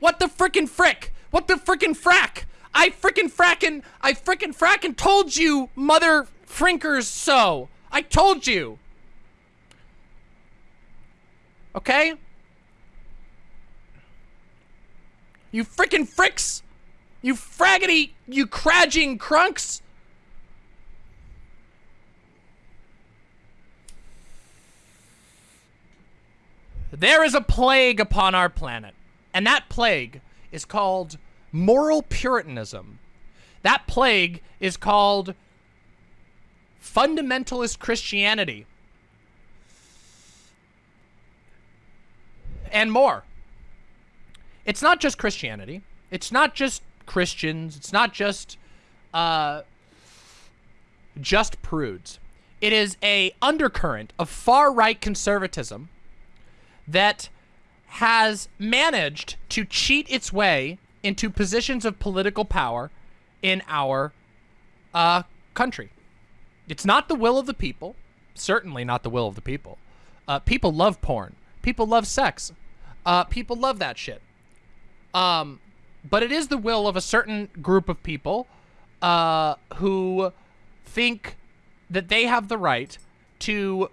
What the frickin' frick? What the frickin' frack? I frickin' frackin' I frickin' frackin' told you, mother frinkers so. I told you. Okay? You frickin' fricks! You fraggity, you craging crunks! There is a plague upon our planet, and that plague is called moral puritanism. That plague is called fundamentalist Christianity. And more. It's not just Christianity. It's not just Christians. It's not just uh, just prudes. It is a undercurrent of far-right conservatism that has managed to cheat its way into positions of political power in our uh, country. It's not the will of the people. Certainly not the will of the people. Uh, people love porn. People love sex. Uh, people love that shit. Um, but it is the will of a certain group of people uh, who think that they have the right to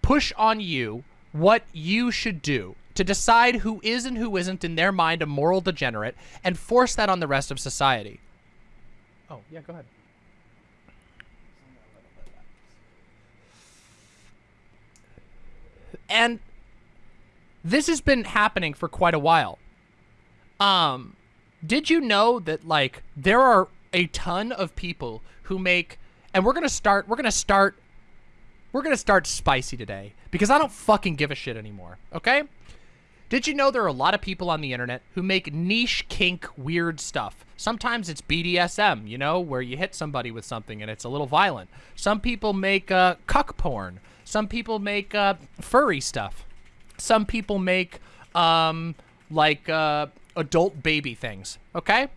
push on you what you should do to decide who is and who isn't in their mind a moral degenerate and force that on the rest of society. Oh, yeah, go ahead. And this has been happening for quite a while. Um, did you know that, like, there are a ton of people who make, and we're going to start, we're going to start, we're going to start spicy today because I don't fucking give a shit anymore, okay? Did you know there are a lot of people on the internet who make niche kink weird stuff? Sometimes it's BDSM, you know, where you hit somebody with something and it's a little violent. Some people make uh, cuck porn. Some people make uh, furry stuff. Some people make um, like uh, adult baby things, okay?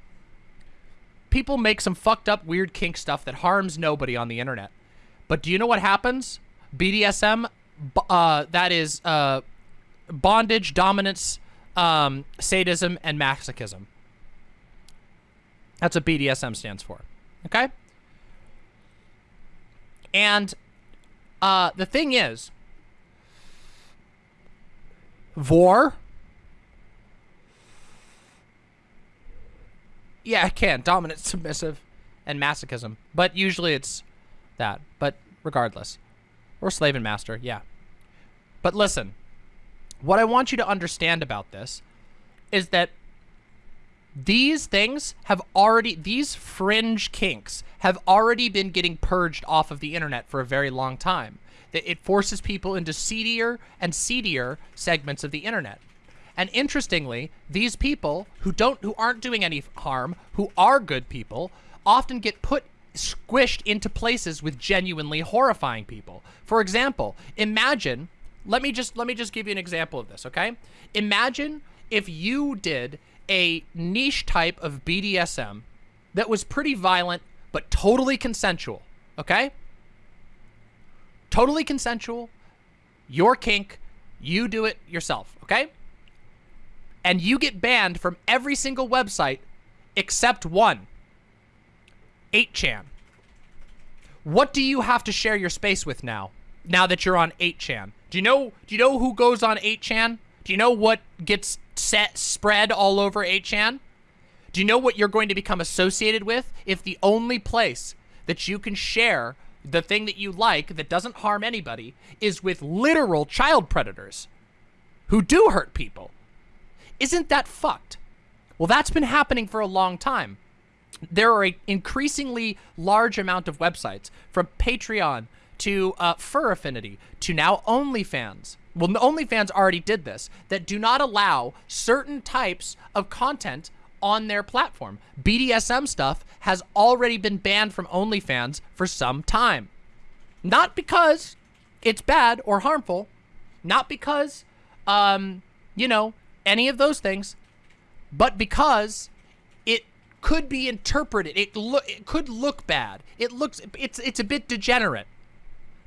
People make some fucked up weird kink stuff that harms nobody on the internet. But do you know what happens? BDSM, uh, that is uh, bondage, dominance, um, sadism, and masochism. That's what BDSM stands for. Okay? And uh, the thing is, Vor. Yeah, I can. Dominant, submissive, and masochism. But usually it's that. But regardless. Or slave and master, yeah. But listen, what I want you to understand about this is that these things have already, these fringe kinks have already been getting purged off of the internet for a very long time. That it forces people into seedier and seedier segments of the internet. And interestingly, these people who don't, who aren't doing any harm, who are good people, often get put squished into places with genuinely horrifying people. For example, imagine, let me just, let me just give you an example of this, okay? Imagine if you did a niche type of BDSM that was pretty violent, but totally consensual, okay? Totally consensual, your kink, you do it yourself, okay? And you get banned from every single website except one, 8chan. What do you have to share your space with now? Now that you're on 8chan. Do you know do you know who goes on 8chan? Do you know what gets set spread all over 8chan? Do you know what you're going to become associated with if the only place that you can share the thing that you like that doesn't harm anybody is with literal child predators who do hurt people? Isn't that fucked? Well, that's been happening for a long time. There are an increasingly large amount of websites from Patreon to uh, Fur Affinity to now OnlyFans. Well, OnlyFans already did this, that do not allow certain types of content on their platform. BDSM stuff has already been banned from OnlyFans for some time. Not because it's bad or harmful, not because, um, you know, any of those things, but because it could be interpreted. It look it could look bad. It looks it's it's a bit degenerate.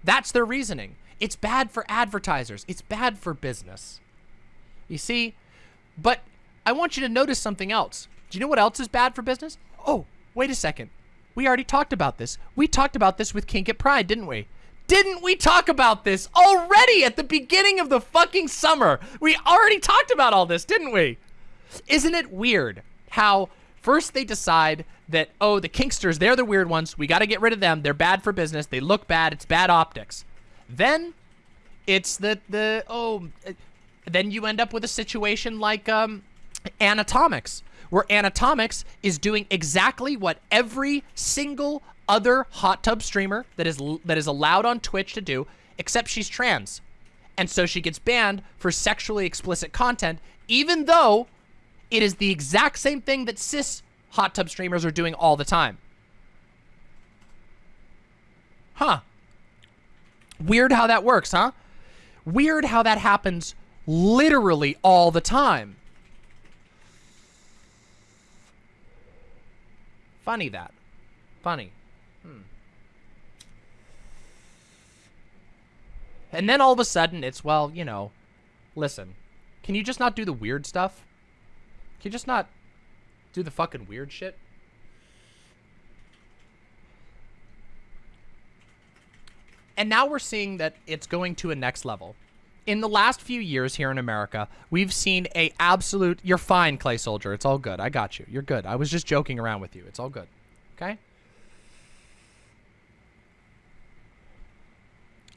That's their reasoning. It's bad for advertisers. It's bad for business. You see? But I want you to notice something else. Do you know what else is bad for business? Oh, wait a second. We already talked about this. We talked about this with Kink at Pride, didn't we? Didn't we talk about this already at the beginning of the fucking summer? We already talked about all this, didn't we? Isn't it weird how first they decide that, oh, the Kinksters, they're the weird ones. We got to get rid of them. They're bad for business. They look bad. It's bad optics. Then it's the, the oh, then you end up with a situation like um, Anatomics, where Anatomics is doing exactly what every single other hot tub streamer that is that is allowed on Twitch to do, except she's trans. And so she gets banned for sexually explicit content, even though it is the exact same thing that cis hot tub streamers are doing all the time. Huh. Weird how that works, huh? Weird how that happens literally all the time. Funny that. Funny. Hmm. And then all of a sudden, it's, well, you know, listen, can you just not do the weird stuff? Can you just not do the fucking weird shit? And now we're seeing that it's going to a next level. In the last few years here in America, we've seen a absolute... You're fine, Clay Soldier. It's all good. I got you. You're good. I was just joking around with you. It's all good. Okay?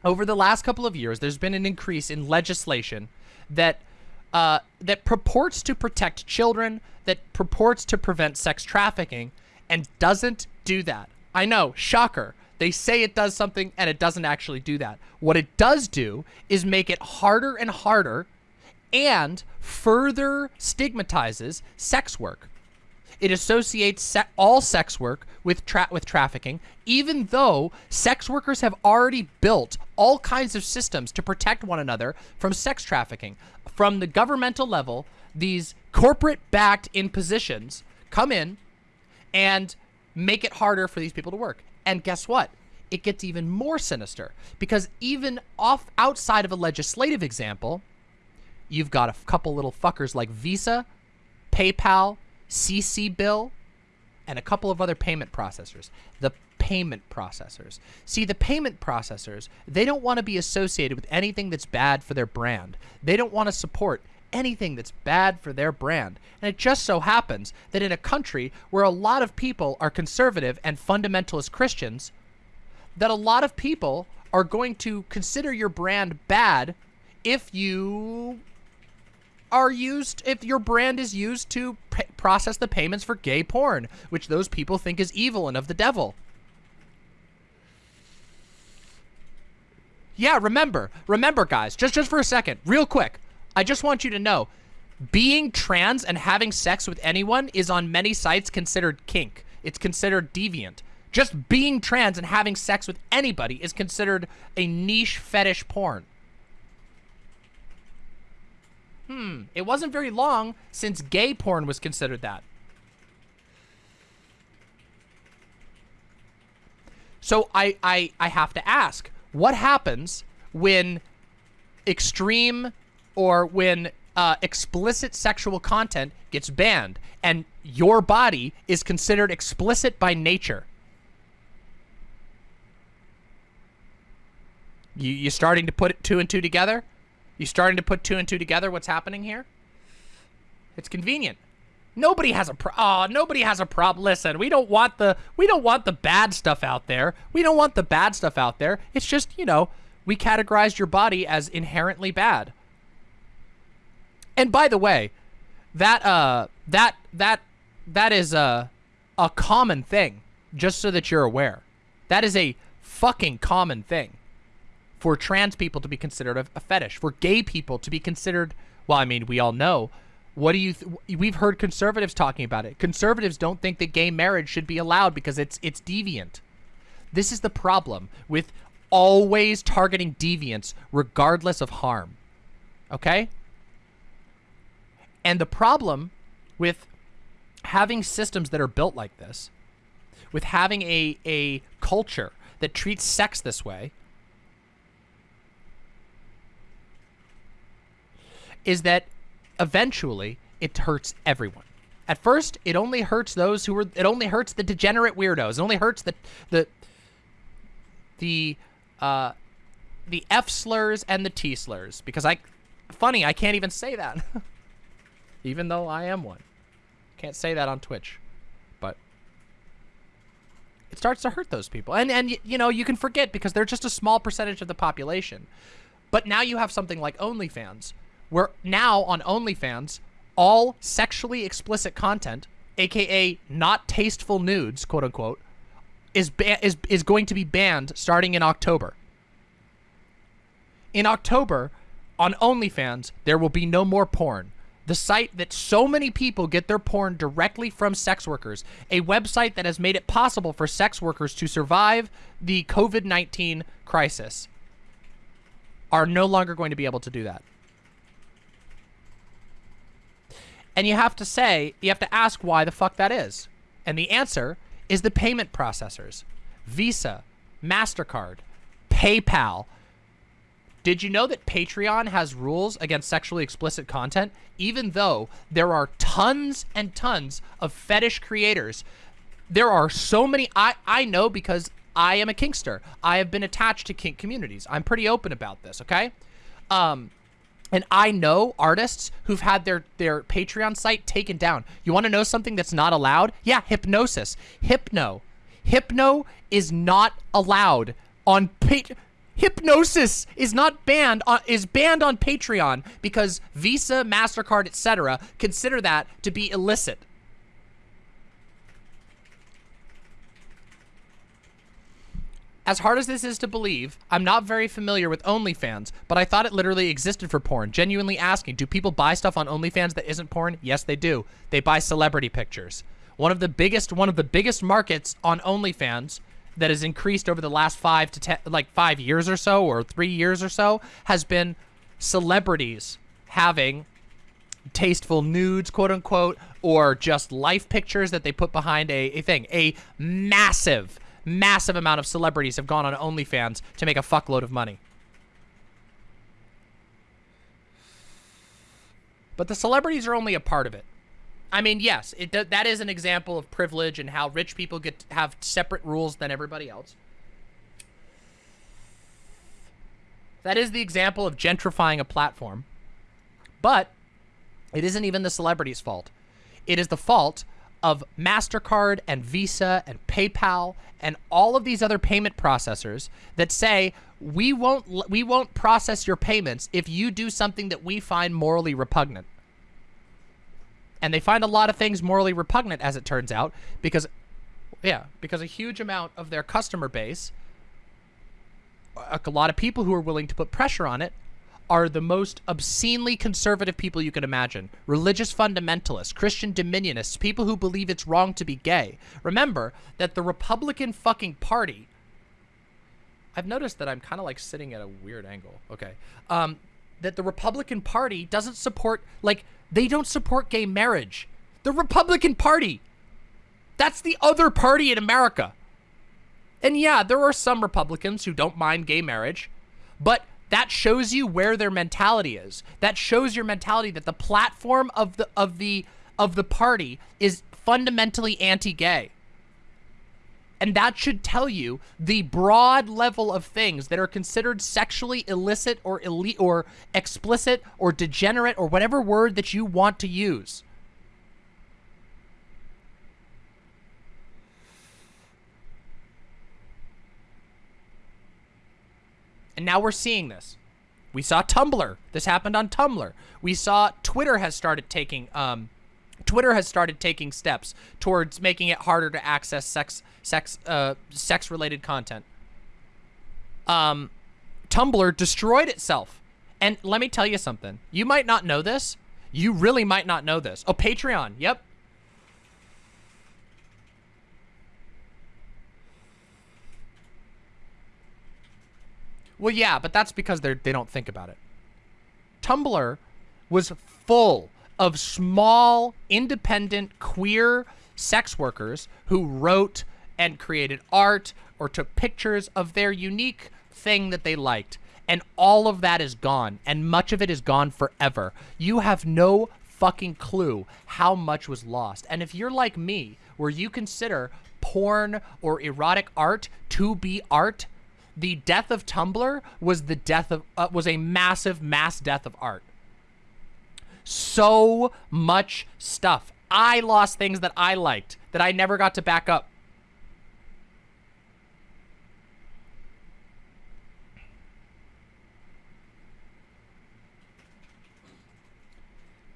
Over the last couple of years, there's been an increase in legislation that uh, that purports to protect children, that purports to prevent sex trafficking, and doesn't do that. I know, shocker. They say it does something and it doesn't actually do that. What it does do is make it harder and harder and further stigmatizes sex work. It associates se all sex work with tra with trafficking, even though sex workers have already built all kinds of systems to protect one another from sex trafficking. From the governmental level, these corporate-backed impositions come in and make it harder for these people to work. And guess what? It gets even more sinister because even off outside of a legislative example, you've got a couple little fuckers like Visa, PayPal, CCBill, and a couple of other payment processors. The payment processors. See, the payment processors, they don't want to be associated with anything that's bad for their brand. They don't want to support anything that's bad for their brand. And it just so happens that in a country where a lot of people are conservative and fundamentalist Christians, that a lot of people are going to consider your brand bad if you are used, if your brand is used to process the payments for gay porn, which those people think is evil and of the devil. Yeah, remember, remember guys, just, just for a second, real quick, I just want you to know, being trans and having sex with anyone is on many sites considered kink. It's considered deviant. Just being trans and having sex with anybody is considered a niche fetish porn. Hmm, it wasn't very long since gay porn was considered that. So I, I, I have to ask, what happens when extreme or when uh, explicit sexual content gets banned and your body is considered explicit by nature? You, you starting to put two and two together? You starting to put two and two together what's happening here? It's convenient. Nobody has a pro oh, nobody has a problem. Listen, we don't want the we don't want the bad stuff out there. We don't want the bad stuff out there. It's just, you know, we categorized your body as inherently bad. And by the way, that uh that that that is a a common thing, just so that you're aware. That is a fucking common thing for trans people to be considered a, a fetish, for gay people to be considered, well, I mean, we all know. What do you, we've heard conservatives talking about it. Conservatives don't think that gay marriage should be allowed because it's, it's deviant. This is the problem with always targeting deviants regardless of harm. Okay? And the problem with having systems that are built like this, with having a, a culture that treats sex this way, is that eventually it hurts everyone. At first, it only hurts those who were. It only hurts the degenerate weirdos. It only hurts the the the uh, the F slurs and the T slurs because I, funny, I can't even say that, even though I am one. Can't say that on Twitch, but it starts to hurt those people, and and you know you can forget because they're just a small percentage of the population. But now you have something like OnlyFans, where now on OnlyFans, all sexually explicit content, aka not tasteful nudes, quote unquote, is is is going to be banned starting in October. In October, on OnlyFans, there will be no more porn. The site that so many people get their porn directly from sex workers, a website that has made it possible for sex workers to survive the COVID-19 crisis, are no longer going to be able to do that. And you have to say, you have to ask why the fuck that is. And the answer is the payment processors. Visa, MasterCard, PayPal. Did you know that Patreon has rules against sexually explicit content? Even though there are tons and tons of fetish creators. There are so many, I, I know because I am a kinkster. I have been attached to kink communities. I'm pretty open about this, okay? Um, and I know artists who've had their, their Patreon site taken down. You want to know something that's not allowed? Yeah, Hypnosis. Hypno. Hypno is not allowed on Patreon. Hypnosis is not banned on is banned on Patreon because Visa, Mastercard, etc. consider that to be illicit. As hard as this is to believe, I'm not very familiar with OnlyFans, but I thought it literally existed for porn. Genuinely asking, do people buy stuff on OnlyFans that isn't porn? Yes, they do. They buy celebrity pictures. One of the biggest, one of the biggest markets on OnlyFans that has increased over the last five to ten, like five years or so, or three years or so, has been celebrities having tasteful nudes, quote unquote, or just life pictures that they put behind a, a thing. A massive massive amount of celebrities have gone on OnlyFans to make a fuckload of money. But the celebrities are only a part of it. I mean, yes, it that is an example of privilege and how rich people get to have separate rules than everybody else. That is the example of gentrifying a platform. But it isn't even the celebrity's fault. It is the fault of MasterCard and Visa and PayPal and all of these other payment processors that say we won't we won't process your payments if you do something that we find morally repugnant. And they find a lot of things morally repugnant as it turns out because yeah, because a huge amount of their customer base a lot of people who are willing to put pressure on it are the most obscenely conservative people you can imagine. Religious fundamentalists, Christian dominionists, people who believe it's wrong to be gay. Remember that the Republican fucking party... I've noticed that I'm kind of like sitting at a weird angle. Okay. Um, that the Republican Party doesn't support, like, they don't support gay marriage. The Republican Party. That's the other party in America. And yeah, there are some Republicans who don't mind gay marriage, but that shows you where their mentality is. That shows your mentality that the platform of the of the of the party is fundamentally anti-gay. And that should tell you the broad level of things that are considered sexually illicit or elite or explicit or degenerate or whatever word that you want to use. And now we're seeing this. We saw Tumblr. This happened on Tumblr. We saw Twitter has started taking um, Twitter has started taking steps towards making it harder to access sex sex uh, sex related content. Um, Tumblr destroyed itself. And let me tell you something. You might not know this. You really might not know this. Oh, Patreon. Yep. Well, yeah, but that's because they they don't think about it. Tumblr was full of small, independent, queer sex workers who wrote and created art or took pictures of their unique thing that they liked. And all of that is gone, and much of it is gone forever. You have no fucking clue how much was lost. And if you're like me, where you consider porn or erotic art to be art, the death of Tumblr was the death of uh, was a massive mass death of art. So much stuff. I lost things that I liked that I never got to back up.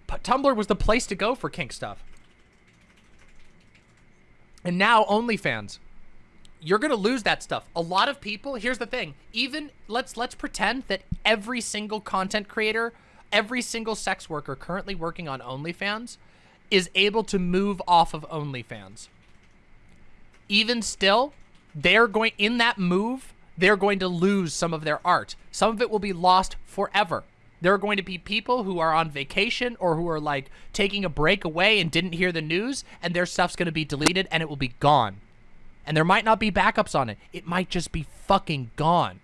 But Tumblr was the place to go for kink stuff. And now OnlyFans. You're going to lose that stuff. A lot of people, here's the thing, even let's let's pretend that every single content creator, every single sex worker currently working on OnlyFans is able to move off of OnlyFans. Even still, they're going in that move, they're going to lose some of their art. Some of it will be lost forever. There are going to be people who are on vacation or who are like taking a break away and didn't hear the news and their stuff's going to be deleted and it will be gone. And there might not be backups on it. It might just be fucking gone.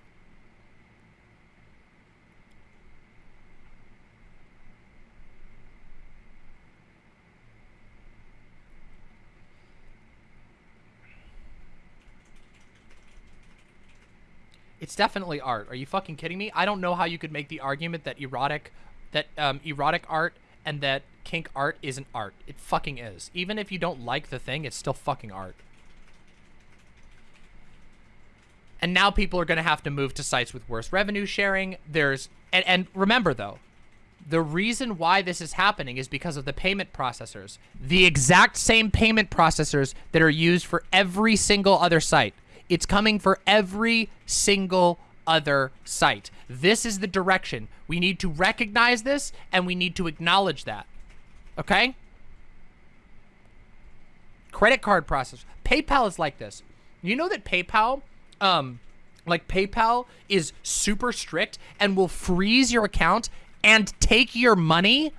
It's definitely art. Are you fucking kidding me? I don't know how you could make the argument that erotic, that um, erotic art and that kink art isn't art. It fucking is. Even if you don't like the thing, it's still fucking art. And now people are going to have to move to sites with worse revenue sharing. There's and, and remember though, the reason why this is happening is because of the payment processors. The exact same payment processors that are used for every single other site. It's coming for every single other site. This is the direction. We need to recognize this and we need to acknowledge that. Okay? Credit card process. PayPal is like this. You know that PayPal, um, like PayPal is super strict and will freeze your account and take your money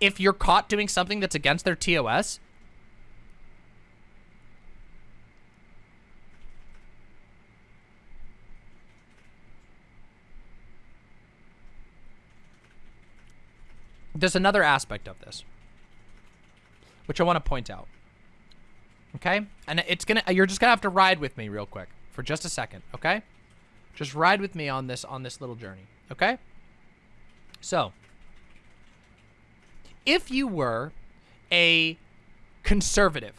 if you're caught doing something that's against their TOS? There's another aspect of this, which I want to point out. Okay? And it's gonna you're just gonna have to ride with me real quick for just a second, okay? Just ride with me on this on this little journey, okay? So, if you were a conservative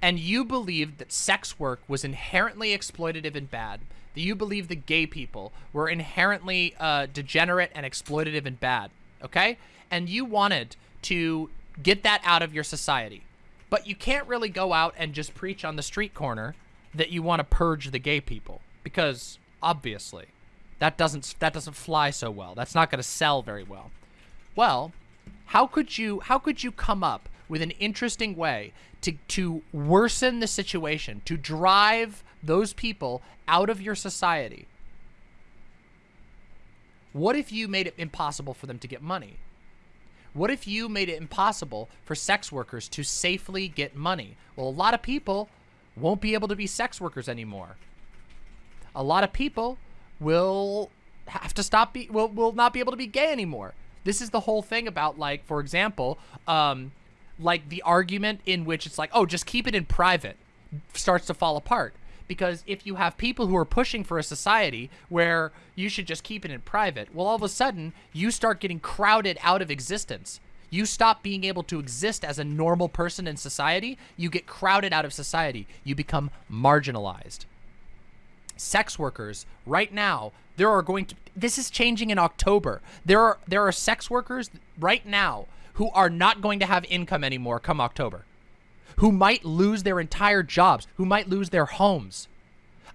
and you believed that sex work was inherently exploitative and bad, that you believed that gay people were inherently uh, degenerate and exploitative and bad, okay? And you wanted to get that out of your society. But you can't really go out and just preach on the street corner that you want to purge the gay people because obviously that doesn't that doesn't fly so well. That's not going to sell very well. Well, how could you how could you come up with an interesting way to to worsen the situation, to drive those people out of your society? What if you made it impossible for them to get money? What if you made it impossible for sex workers to safely get money? Well, a lot of people won't be able to be sex workers anymore. A lot of people will have to stop be will will not be able to be gay anymore. This is the whole thing about like, for example, um, like the argument in which it's like, oh, just keep it in private starts to fall apart because if you have people who are pushing for a society where you should just keep it in private, well, all of a sudden, you start getting crowded out of existence. You stop being able to exist as a normal person in society. You get crowded out of society. You become marginalized. Sex workers, right now, there are going to, this is changing in October. There are, there are sex workers right now who are not going to have income anymore come October who might lose their entire jobs, who might lose their homes.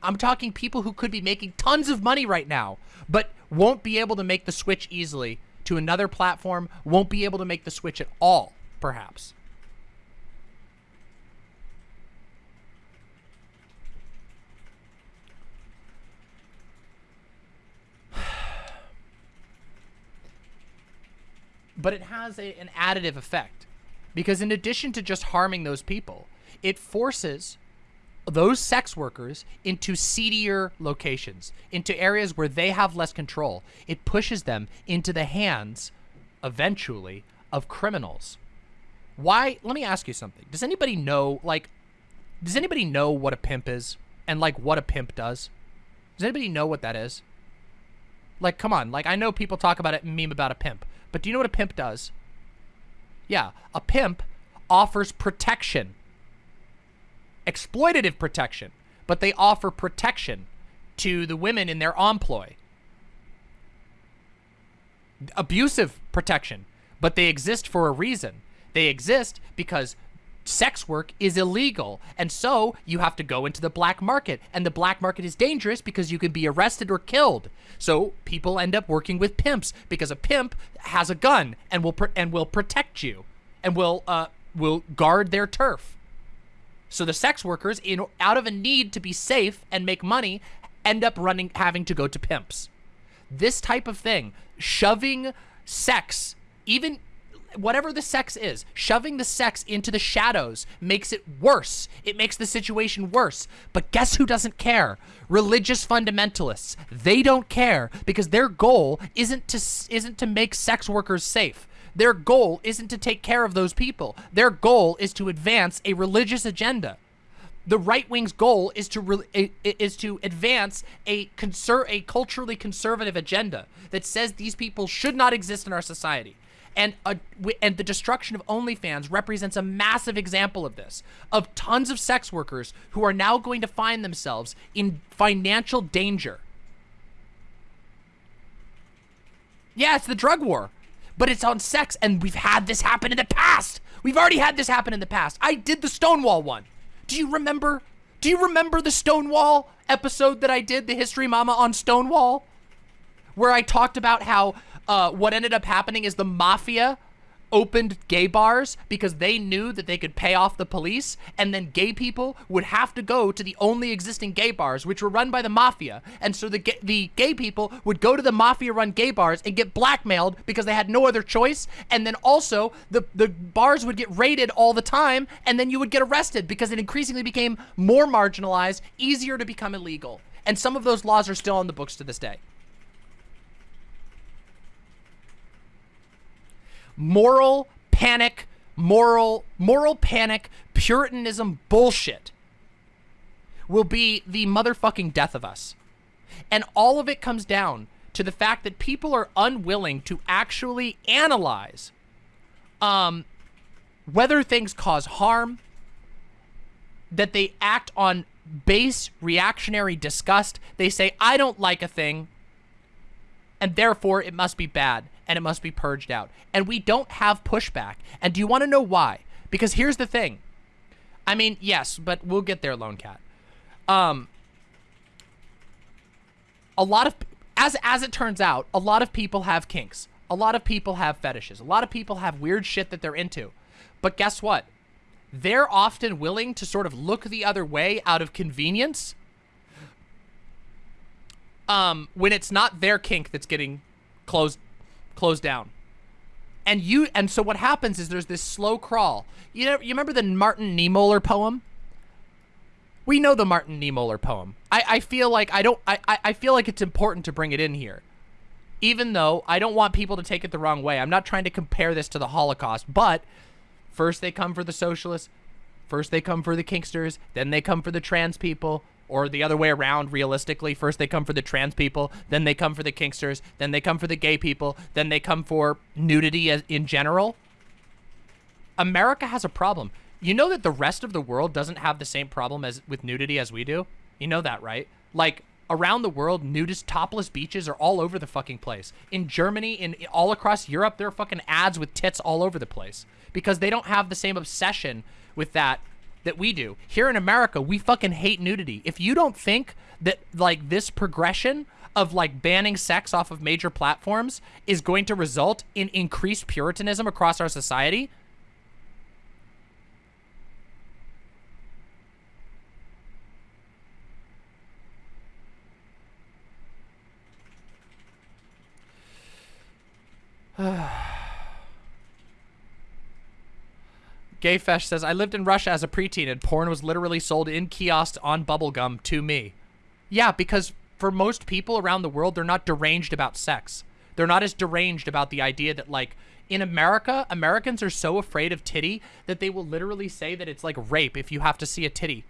I'm talking people who could be making tons of money right now, but won't be able to make the switch easily to another platform, won't be able to make the switch at all, perhaps. but it has a, an additive effect. Because in addition to just harming those people, it forces those sex workers into seedier locations, into areas where they have less control. It pushes them into the hands, eventually, of criminals. Why? Let me ask you something. Does anybody know, like, does anybody know what a pimp is? And, like, what a pimp does? Does anybody know what that is? Like, come on. Like, I know people talk about it meme about a pimp. But do you know what a pimp does? Yeah, a pimp offers protection. Exploitative protection. But they offer protection to the women in their employ. Abusive protection. But they exist for a reason. They exist because sex work is illegal. And so you have to go into the black market. And the black market is dangerous because you can be arrested or killed. So people end up working with pimps because a pimp has a gun and will and will protect you and will uh, will guard their turf. So the sex workers, in out of a need to be safe and make money, end up running having to go to pimps. This type of thing, shoving sex, even whatever the sex is, shoving the sex into the shadows makes it worse. It makes the situation worse. But guess who doesn't care? Religious fundamentalists. They don't care because their goal isn't to isn't to make sex workers safe. Their goal isn't to take care of those people. Their goal is to advance a religious agenda. The right wing's goal is to is to advance a conser a culturally conservative agenda that says these people should not exist in our society. And uh, a, and the destruction of OnlyFans represents a massive example of this, of tons of sex workers who are now going to find themselves in financial danger. Yeah, it's the drug war, but it's on sex, and we've had this happen in the past. We've already had this happen in the past. I did the Stonewall one. Do you remember? Do you remember the Stonewall episode that I did, the History Mama on Stonewall? Where I talked about how uh, what ended up happening is the mafia opened gay bars because they knew that they could pay off the police and then gay people would have to go to the only existing gay bars which were run by the mafia. And so the gay, the gay people would go to the mafia run gay bars and get blackmailed because they had no other choice. And then also the the bars would get raided all the time and then you would get arrested because it increasingly became more marginalized easier to become illegal. And some of those laws are still on the books to this day moral panic, moral, moral panic, puritanism bullshit will be the motherfucking death of us. And all of it comes down to the fact that people are unwilling to actually analyze um, whether things cause harm, that they act on base reactionary disgust. They say, I don't like a thing, and therefore it must be bad and it must be purged out. And we don't have pushback. And do you want to know why? Because here's the thing. I mean, yes, but we'll get there, Lone Cat. Um, a lot of, as, as it turns out, a lot of people have kinks. A lot of people have fetishes. A lot of people have weird shit that they're into. But guess what? They're often willing to sort of look the other way out of convenience um, when it's not their kink that's getting closed closed down. And you and so what happens is there's this slow crawl. You know, you remember the Martin Niemöller poem? We know the Martin Niemöller poem. I, I feel like I don't I, I feel like it's important to bring it in here. Even though I don't want people to take it the wrong way. I'm not trying to compare this to the Holocaust, but first they come for the socialists, first they come for the kinksters, then they come for the trans people, or the other way around realistically. First they come for the trans people then they come for the kinksters then they come for the gay people then they come for nudity in general. America has a problem. You know that the rest of the world doesn't have the same problem as with nudity as we do? You know that right? Like around the world nudist topless beaches are all over the fucking place. In germany in all across europe there are fucking ads with tits all over the place. Because they don't have the same obsession with that that we do. Here in America, we fucking hate nudity. If you don't think that like this progression of like banning sex off of major platforms is going to result in increased puritanism across our society, Gayfesh says, I lived in Russia as a preteen and porn was literally sold in kiosks on bubblegum to me. Yeah, because for most people around the world, they're not deranged about sex. They're not as deranged about the idea that like in America, Americans are so afraid of titty that they will literally say that it's like rape if you have to see a titty.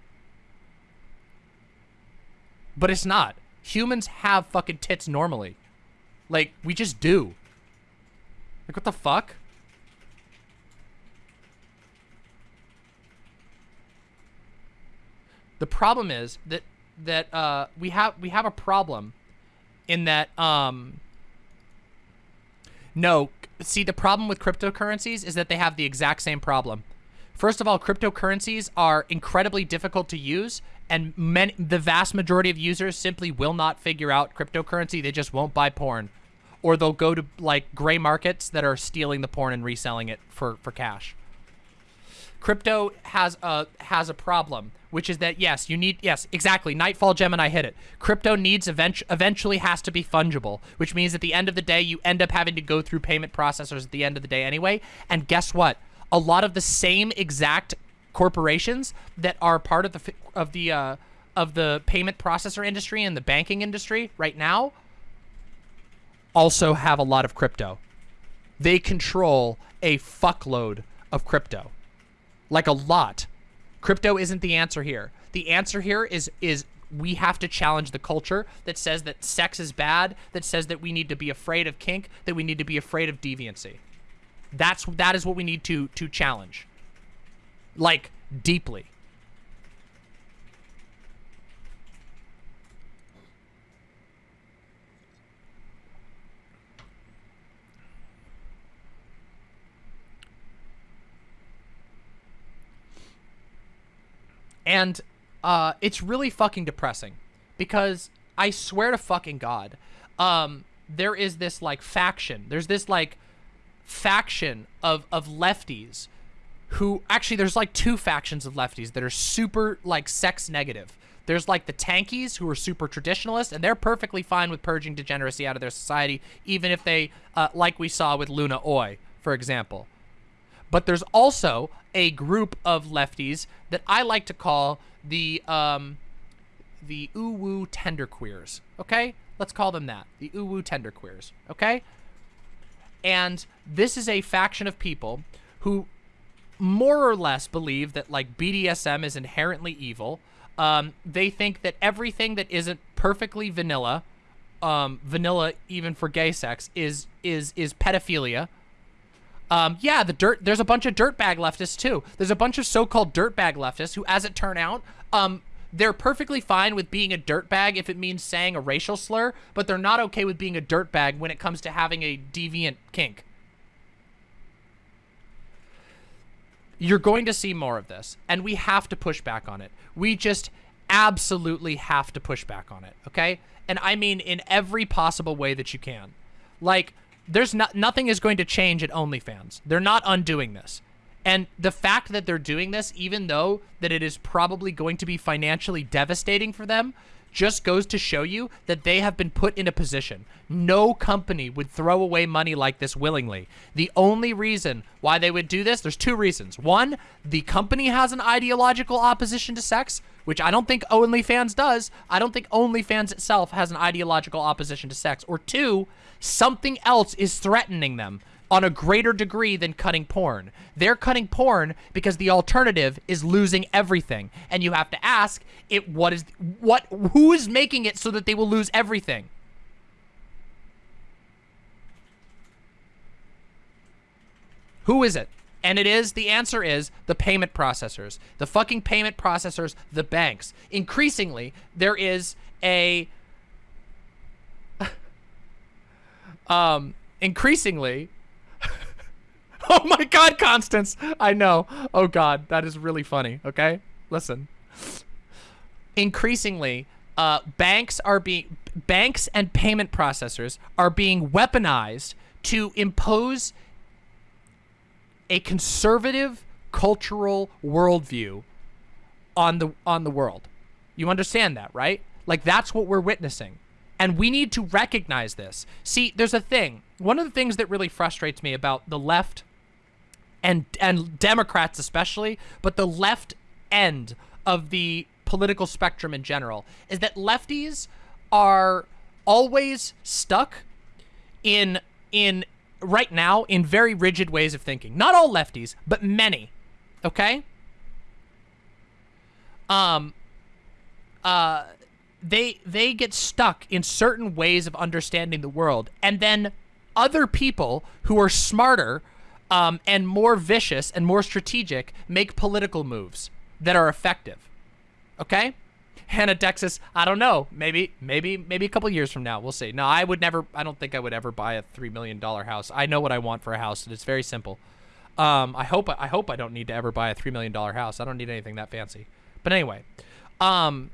But it's not. Humans have fucking tits normally. Like, we just do. Like, what the fuck? The problem is that that uh, we have we have a problem in that um no see the problem with cryptocurrencies is that they have the exact same problem. First of all cryptocurrencies are incredibly difficult to use and many, the vast majority of users simply will not figure out cryptocurrency. They just won't buy porn. Or they'll go to like gray markets that are stealing the porn and reselling it for for cash. Crypto has a has a problem which is that yes, you need yes, exactly. Nightfall Gemini hit it. Crypto needs event eventually has to be fungible, which means at the end of the day you end up having to go through payment processors at the end of the day anyway. And guess what? A lot of the same exact corporations that are part of the of the uh, of the payment processor industry and the banking industry right now also have a lot of crypto. They control a fuckload of crypto. Like a lot. Crypto isn't the answer here. The answer here is is we have to challenge the culture that says that sex is bad, that says that we need to be afraid of kink, that we need to be afraid of deviancy. That's that is what we need to to challenge. Like deeply. And uh, it's really fucking depressing because I swear to fucking God, um, there is this like faction. There's this like faction of of lefties who actually there's like two factions of lefties that are super like sex negative. There's like the tankies who are super traditionalist and they're perfectly fine with purging degeneracy out of their society, even if they, uh, like we saw with Luna Oi, for example. But there's also a group of lefties that I like to call the um, the uwu tenderqueers. Okay, let's call them that. The uwu tenderqueers. Okay, and this is a faction of people who more or less believe that like BDSM is inherently evil. Um, they think that everything that isn't perfectly vanilla, um, vanilla even for gay sex, is is is pedophilia. Um, yeah, the dirt. There's a bunch of dirtbag leftists too. There's a bunch of so-called dirtbag leftists who, as it turned out, um, they're perfectly fine with being a dirtbag if it means saying a racial slur, but they're not okay with being a dirtbag when it comes to having a deviant kink. You're going to see more of this, and we have to push back on it. We just absolutely have to push back on it, okay? And I mean in every possible way that you can. Like, there's not nothing is going to change at OnlyFans. They're not undoing this. And the fact that they're doing this, even though that it is probably going to be financially devastating for them, just goes to show you that they have been put in a position. No company would throw away money like this willingly. The only reason why they would do this, there's two reasons. One, the company has an ideological opposition to sex, which I don't think OnlyFans does. I don't think OnlyFans itself has an ideological opposition to sex. Or two, something else is threatening them on a greater degree than cutting porn. They're cutting porn because the alternative is losing everything. And you have to ask it what is what who is making it so that they will lose everything? Who is it? And it is, the answer is the payment processors. The fucking payment processors, the banks. Increasingly, there is a um increasingly Oh my god, Constance! I know. Oh god, that is really funny, okay? Listen. Increasingly, uh, banks are being banks and payment processors are being weaponized to impose a conservative cultural worldview on the on the world. You understand that, right? Like that's what we're witnessing. And we need to recognize this. See, there's a thing. One of the things that really frustrates me about the left and and Democrats especially, but the left end of the political spectrum in general is that lefties are always stuck in in right now in very rigid ways of thinking. Not all lefties, but many. Okay? Um uh they they get stuck in certain ways of understanding the world and then other people who are smarter um, and more vicious and more strategic make political moves that are effective. Okay? Hannah Texas. I don't know. Maybe, maybe, maybe a couple years from now, we'll see. No, I would never. I don't think I would ever buy a three million dollar house. I know what I want for a house, and it's very simple. Um, I hope. I hope I don't need to ever buy a three million dollar house. I don't need anything that fancy. But anyway, um,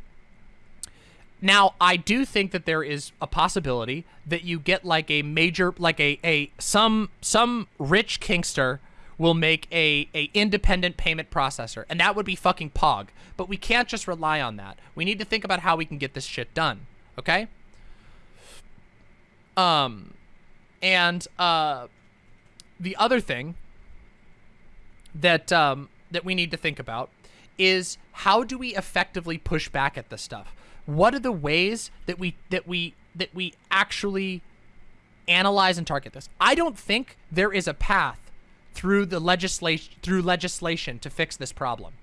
now I do think that there is a possibility that you get like a major, like a a some some rich kinkster will make a, a independent payment processor, and that would be fucking Pog. But we can't just rely on that. We need to think about how we can get this shit done, okay? Um, and uh, the other thing that um, that we need to think about is how do we effectively push back at this stuff? What are the ways that we that we that we actually analyze and target this? I don't think there is a path through the legislation through legislation to fix this problem.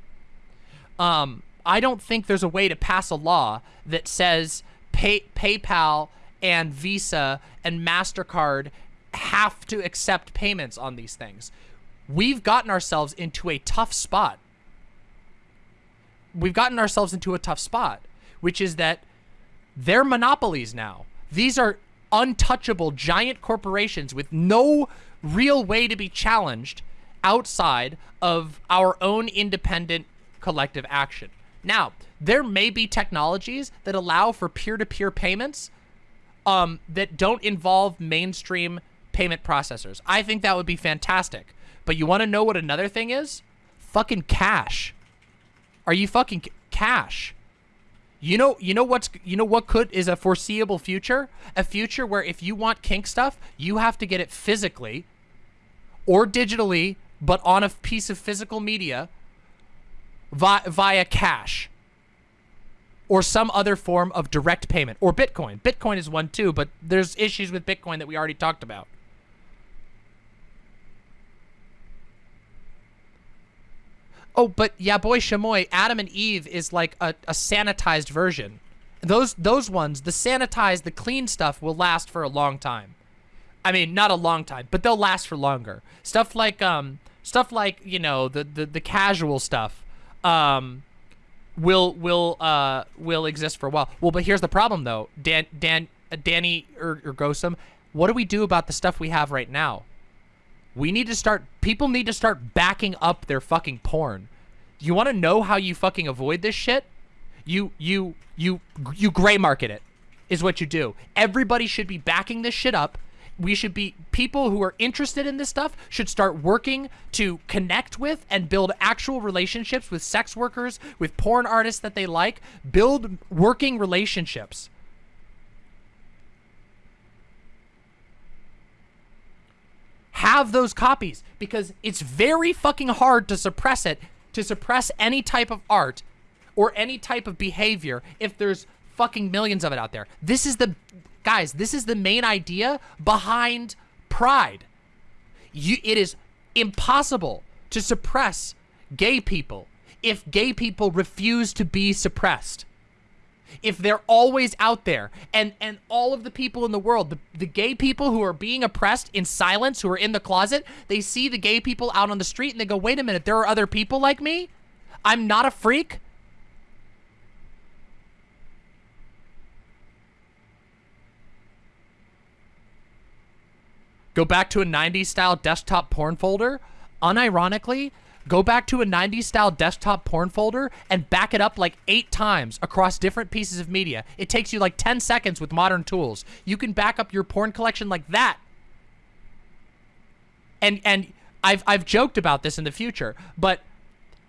Um, I don't think there's a way to pass a law that says pay, PayPal and Visa and Mastercard have to accept payments on these things. We've gotten ourselves into a tough spot. We've gotten ourselves into a tough spot, which is that they're monopolies now. These are untouchable giant corporations with no real way to be challenged outside of our own independent collective action. Now, there may be technologies that allow for peer-to-peer -peer payments um, that don't involve mainstream payment processors. I think that would be fantastic. But you want to know what another thing is? Fucking cash. Are you fucking cash? You know, you know what's, you know what could is a foreseeable future? A future where if you want kink stuff, you have to get it physically or digitally, but on a piece of physical media via, via cash or some other form of direct payment or Bitcoin. Bitcoin is one too, but there's issues with Bitcoin that we already talked about. Oh, but yeah, boy Shamoy, Adam and Eve is like a, a sanitized version. Those those ones, the sanitized, the clean stuff will last for a long time. I mean, not a long time, but they'll last for longer. Stuff like um stuff like, you know, the the, the casual stuff um will will uh will exist for a while. Well, but here's the problem though. Dan Dan uh, Danny or, or Gosum, what do we do about the stuff we have right now? We need to start, people need to start backing up their fucking porn. You want to know how you fucking avoid this shit? You, you, you, you gray market it is what you do. Everybody should be backing this shit up. We should be, people who are interested in this stuff should start working to connect with and build actual relationships with sex workers, with porn artists that they like, build working relationships. have those copies because it's very fucking hard to suppress it, to suppress any type of art or any type of behavior if there's fucking millions of it out there. This is the, guys, this is the main idea behind Pride. You, it is impossible to suppress gay people if gay people refuse to be suppressed. If they're always out there and and all of the people in the world the, the gay people who are being oppressed in silence who are in the closet they see the gay people out on the street and they go wait a minute there are other people like me? I'm not a freak go back to a 90s style desktop porn folder unironically Go back to a 90s style desktop porn folder and back it up like eight times across different pieces of media. It takes you like 10 seconds with modern tools. You can back up your porn collection like that. And and I've I've joked about this in the future, but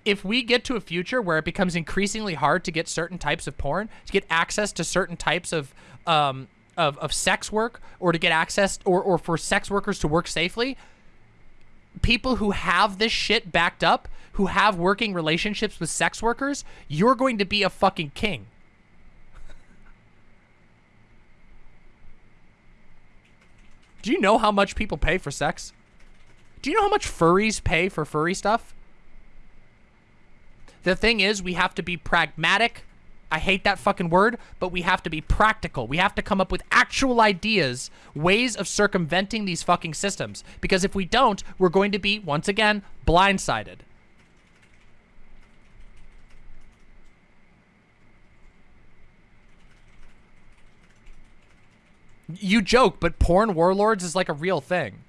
if we get to a future where it becomes increasingly hard to get certain types of porn, to get access to certain types of um, of, of sex work, or to get access, or, or for sex workers to work safely, people who have this shit backed up, who have working relationships with sex workers, you're going to be a fucking king. Do you know how much people pay for sex? Do you know how much furries pay for furry stuff? The thing is, we have to be pragmatic. I hate that fucking word, but we have to be practical. We have to come up with actual ideas, ways of circumventing these fucking systems. Because if we don't, we're going to be, once again, blindsided. You joke, but porn warlords is like a real thing.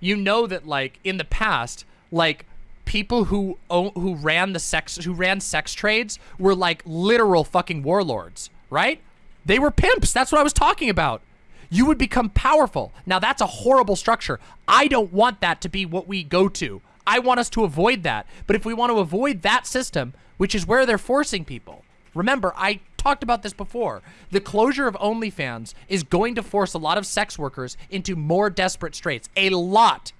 You know that like in the past, like people who who ran the sex who ran sex trades were like literal fucking warlords, right? They were pimps. That's what I was talking about. You would become powerful. Now that's a horrible structure. I don't want that to be what we go to. I want us to avoid that. But if we want to avoid that system, which is where they're forcing people, remember, I talked about this before. The closure of OnlyFans is going to force a lot of sex workers into more desperate straits. A lot.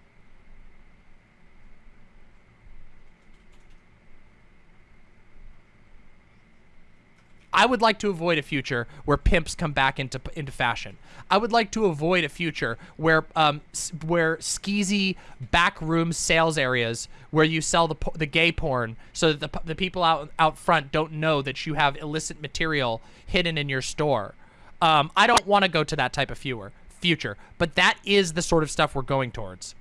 I would like to avoid a future where pimps come back into into fashion. I would like to avoid a future where um where skeezy backroom sales areas where you sell the the gay porn so that the the people out out front don't know that you have illicit material hidden in your store. Um, I don't want to go to that type of future future, but that is the sort of stuff we're going towards.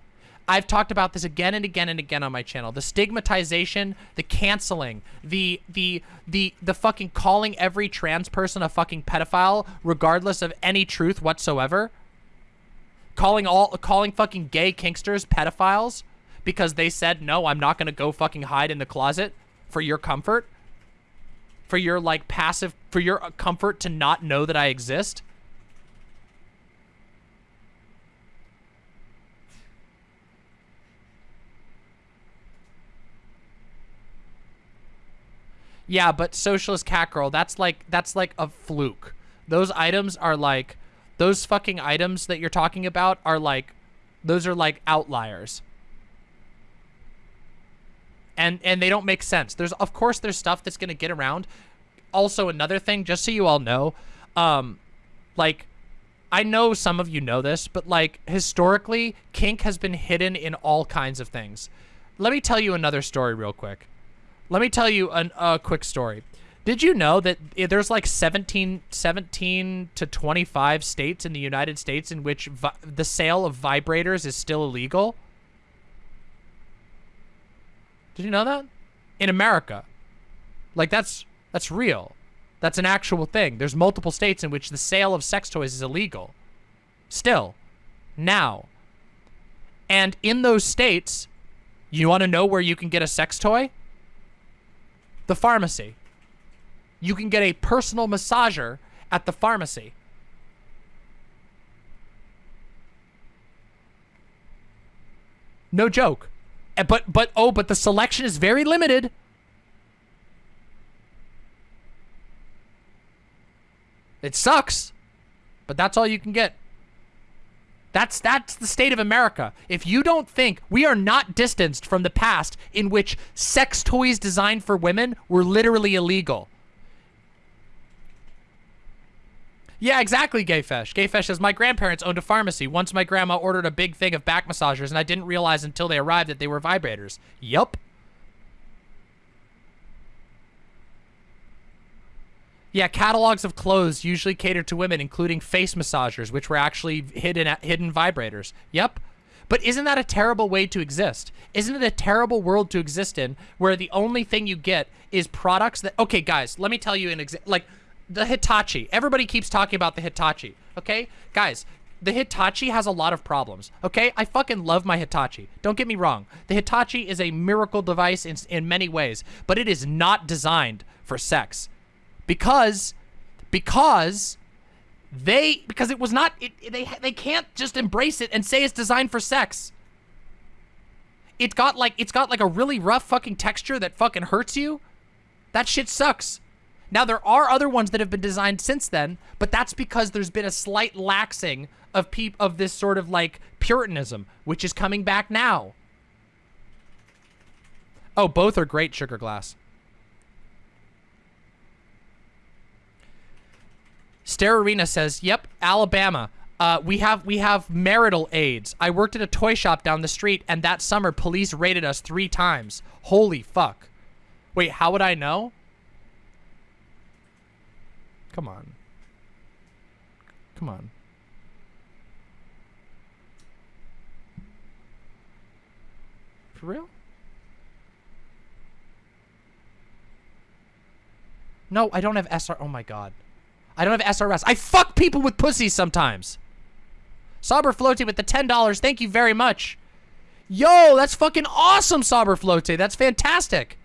I've talked about this again and again and again on my channel. The stigmatization, the canceling, the the the the fucking calling every trans person a fucking pedophile regardless of any truth whatsoever. Calling all calling fucking gay kinksters pedophiles because they said, "No, I'm not going to go fucking hide in the closet for your comfort." For your like passive for your uh, comfort to not know that I exist. Yeah, but socialist cat girl, that's like that's like a fluke. Those items are like those fucking items that you're talking about are like those are like outliers. And and they don't make sense. There's of course there's stuff that's going to get around. Also another thing just so you all know, um like I know some of you know this, but like historically kink has been hidden in all kinds of things. Let me tell you another story real quick. Let me tell you a quick story. Did you know that eh, there's like 17, 17 to 25 states in the United States in which the sale of vibrators is still illegal? Did you know that? In America. Like that's that's real. That's an actual thing. There's multiple states in which the sale of sex toys is illegal. Still. Now. And in those states, you want to know where you can get a sex toy? The pharmacy. You can get a personal massager at the pharmacy. No joke. Eh, but, but, oh, but the selection is very limited. It sucks, but that's all you can get. That's that's the state of America. If you don't think we are not distanced from the past in which sex toys designed for women were literally illegal. Yeah, exactly, Gayfesh. Gayfesh says, my grandparents owned a pharmacy. Once my grandma ordered a big thing of back massagers, and I didn't realize until they arrived that they were vibrators. Yup. Yeah, catalogs of clothes usually cater to women, including face massagers, which were actually hidden hidden vibrators. Yep. But isn't that a terrible way to exist? Isn't it a terrible world to exist in where the only thing you get is products that... Okay, guys, let me tell you an example. Like, the Hitachi. Everybody keeps talking about the Hitachi, okay? Guys, the Hitachi has a lot of problems, okay? I fucking love my Hitachi. Don't get me wrong. The Hitachi is a miracle device in, in many ways, but it is not designed for sex because because they because it was not it, they they can't just embrace it and say it's designed for sex. It got like it's got like a really rough fucking texture that fucking hurts you. That shit sucks. Now there are other ones that have been designed since then, but that's because there's been a slight laxing of peop of this sort of like puritanism, which is coming back now. Oh, both are great, Sugar Glass. Stare Arena says, yep, Alabama. Uh, we have we have marital aids. I worked at a toy shop down the street, and that summer police raided us three times. Holy fuck! Wait, how would I know? Come on. Come on. For real? No, I don't have SR. Oh my god. I don't have SRS. I fuck people with pussies sometimes. Sauber Flote with the $10. Thank you very much. Yo, that's fucking awesome, Sauber Flote. That's fantastic.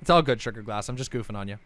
It's all good, Sugar Glass. I'm just goofing on you.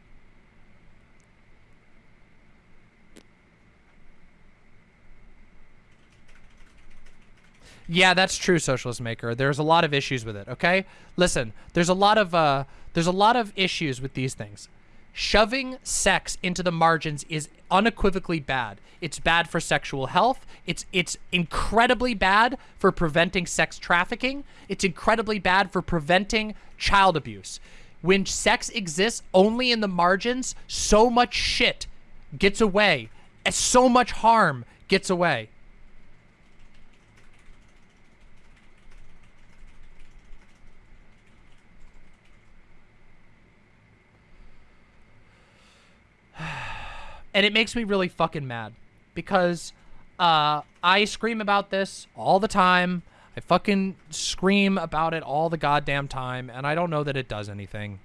Yeah, that's true, Socialist Maker. There's a lot of issues with it, okay? Listen, there's a lot of uh there's a lot of issues with these things. Shoving sex into the margins is unequivocally bad. It's bad for sexual health. It's it's incredibly bad for preventing sex trafficking. It's incredibly bad for preventing child abuse. When sex exists only in the margins, so much shit gets away. And so much harm gets away. And it makes me really fucking mad because uh, I scream about this all the time. I fucking scream about it all the goddamn time, and I don't know that it does anything.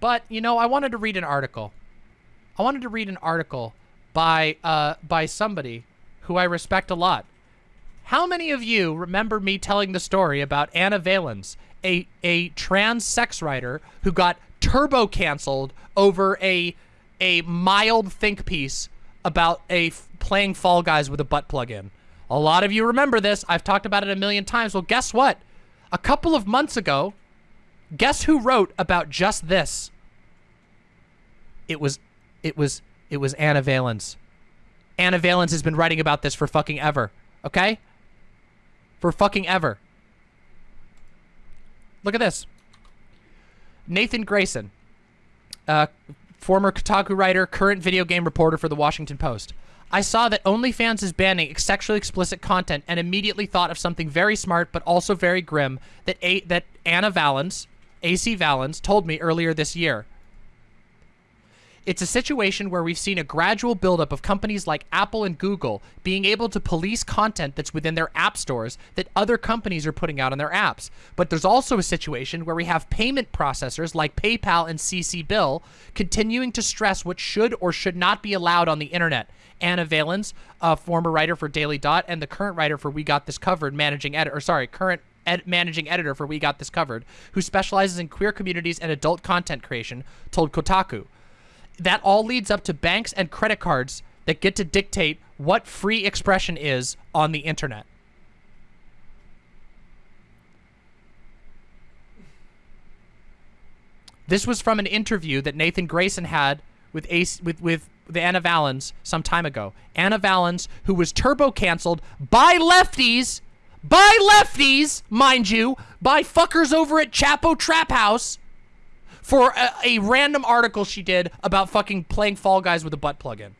But, you know, I wanted to read an article. I wanted to read an article by, uh, by somebody who I respect a lot. How many of you remember me telling the story about Anna Valens, a, a trans sex writer who got turbo canceled over a a mild think piece about a playing Fall Guys with a butt plug in. A lot of you remember this. I've talked about it a million times. Well, guess what? A couple of months ago, guess who wrote about just this? It was, it was, it was Anna Valens. Anna Valens has been writing about this for fucking ever. Okay? For fucking ever. Look at this. Nathan Grayson, uh, former Kotaku writer, current video game reporter for the Washington Post. I saw that OnlyFans is banning sexually explicit content and immediately thought of something very smart but also very grim that A that Anna Valens, AC Valens, told me earlier this year. It's a situation where we've seen a gradual buildup of companies like Apple and Google being able to police content that's within their app stores that other companies are putting out on their apps. But there's also a situation where we have payment processors like PayPal and CCBill continuing to stress what should or should not be allowed on the internet. Anna Valens, a former writer for Daily Dot and the current writer for We Got This Covered, managing editor, or sorry, current ed managing editor for We Got This Covered, who specializes in queer communities and adult content creation, told Kotaku that all leads up to banks and credit cards that get to dictate what free expression is on the internet. This was from an interview that Nathan Grayson had with Ace with with the Anna Valens some time ago. Anna Valens, who was turbo canceled by lefties, by lefties, mind you, by fuckers over at Chapo Trap House for a, a random article she did about fucking playing Fall Guys with a butt plug-in.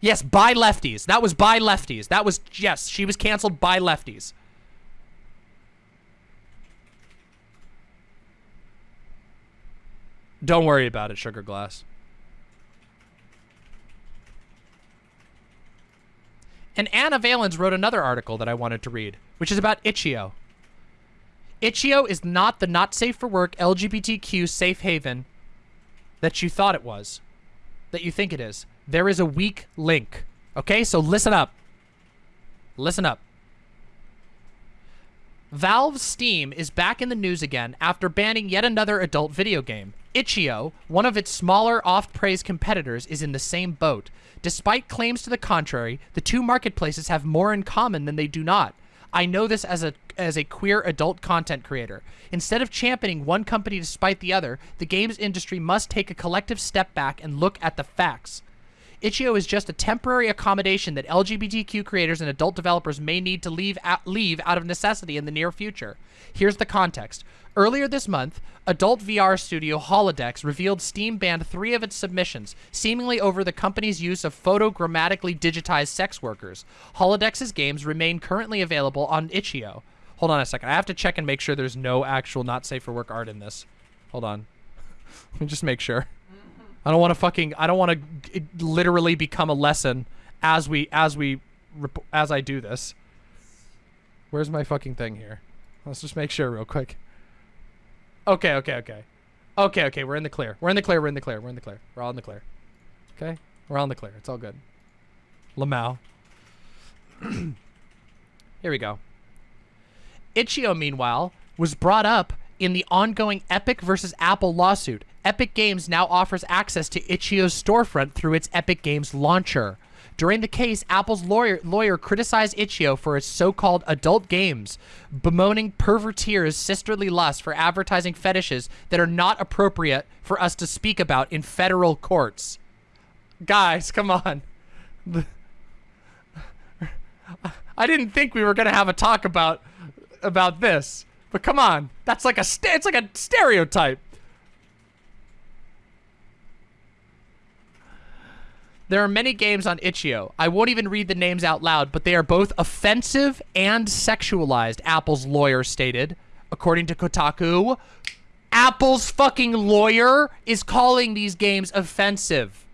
Yes, by lefties. That was by lefties. That was, yes, she was canceled by lefties. Don't worry about it, Sugar Glass. And Anna Valens wrote another article that I wanted to read, which is about Itch.io. Itch.io is not the not safe for work LGBTQ safe haven that you thought it was, that you think it is. There is a weak link. Okay, so listen up. Listen up. Valve Steam is back in the news again after banning yet another adult video game. Itch.io, one of its smaller, oft-praised competitors, is in the same boat. Despite claims to the contrary, the two marketplaces have more in common than they do not. I know this as a as a queer adult content creator. Instead of championing one company despite the other, the games industry must take a collective step back and look at the facts. Itch.io is just a temporary accommodation that LGBTQ creators and adult developers may need to leave out, leave out of necessity in the near future. Here's the context. Earlier this month, adult VR studio Holodexxx revealed Steam banned three of its submissions, seemingly over the company's use of photogrammatically digitized sex workers. Holodexxx's games remain currently available on Itch.io. Hold on a second. I have to check and make sure there's no actual not safe for work art in this. Hold on. Let me just make sure. I don't want to fucking. I don't want to literally become a lesson as we as we as I do this. Where's my fucking thing here? Let's just make sure real quick. Okay, okay, okay. Okay, okay, we're in the clear. We're in the clear, we're in the clear, we're in the clear. We're all in the clear. Okay? We're all in the clear. It's all good. Lamau. Here we go. Itch.io, meanwhile, was brought up in the ongoing Epic versus Apple lawsuit. Epic Games now offers access to Itch.io's storefront through its Epic Games launcher. During the case, Apple's lawyer, lawyer criticized Itch.io for its so-called adult games, bemoaning perverteers' sisterly lust for advertising fetishes that are not appropriate for us to speak about in federal courts. Guys, come on. I didn't think we were going to have a talk about about this, but come on. That's like a it's like a stereotype. There are many games on Itch.io. I won't even read the names out loud, but they are both offensive and sexualized, Apple's lawyer stated. According to Kotaku, Apple's fucking lawyer is calling these games offensive.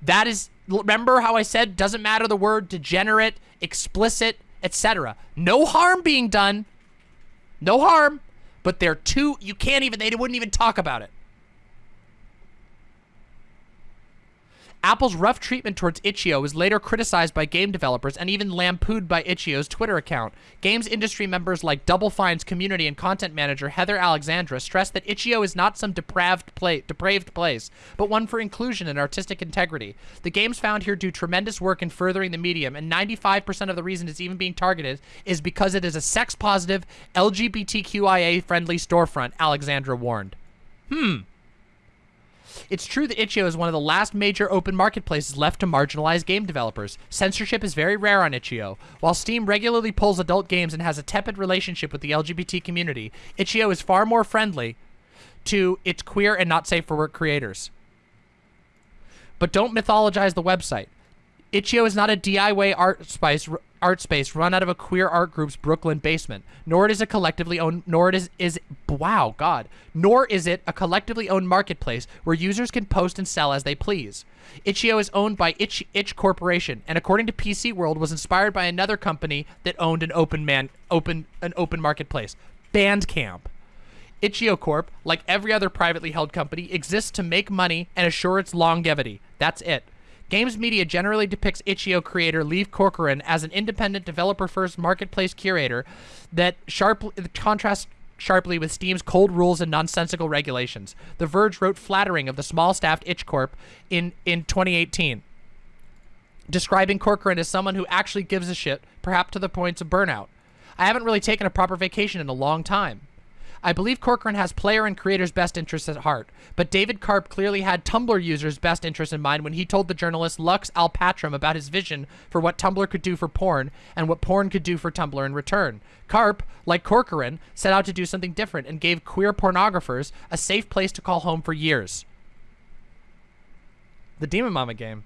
That is, remember how I said doesn't matter the word degenerate, explicit, etc. No harm being done. No harm. But they're too, you can't even, they wouldn't even talk about it. Apple's rough treatment towards Itch.io was later criticized by game developers and even lampooned by Itch.io's Twitter account. Games industry members like Double Fine's community and content manager Heather Alexandra stressed that Itch.io is not some depraved, play, depraved place, but one for inclusion and artistic integrity. The games found here do tremendous work in furthering the medium, and 95% of the reason it's even being targeted is because it is a sex-positive, LGBTQIA-friendly storefront, Alexandra warned. Hmm. It's true that itch.io is one of the last major open marketplaces left to marginalize game developers. Censorship is very rare on itch.io. While Steam regularly pulls adult games and has a tepid relationship with the LGBT community, itch.io is far more friendly to its queer and not safe for work creators. But don't mythologize the website. Itch.io is not a DIY art space, art space run out of a queer art group's Brooklyn basement, nor it is a collectively owned, nor it is, is, wow, God, nor is it a collectively owned marketplace where users can post and sell as they please. Itch.io is owned by Itch, Itch Corporation, and according to PC World, was inspired by another company that owned an open man, open, an open marketplace, Bandcamp. Itch.io Corp, like every other privately held company, exists to make money and assure its longevity. That's it. Games media generally depicts Itch.io creator Leif Corcoran as an independent developer-first marketplace curator that sharply contrasts sharply with Steam's cold rules and nonsensical regulations. The Verge wrote flattering of the small-staffed Itch Corp in, in 2018, describing Corcoran as someone who actually gives a shit, perhaps to the points of burnout. I haven't really taken a proper vacation in a long time. I believe Corcoran has player and creator's best interests at heart, but David Karp clearly had Tumblr users' best interests in mind when he told the journalist Lux Alptraum about his vision for what Tumblr could do for porn and what porn could do for Tumblr in return. Karp, like Corcoran, set out to do something different and gave queer pornographers a safe place to call home for years. The Demon Mama game.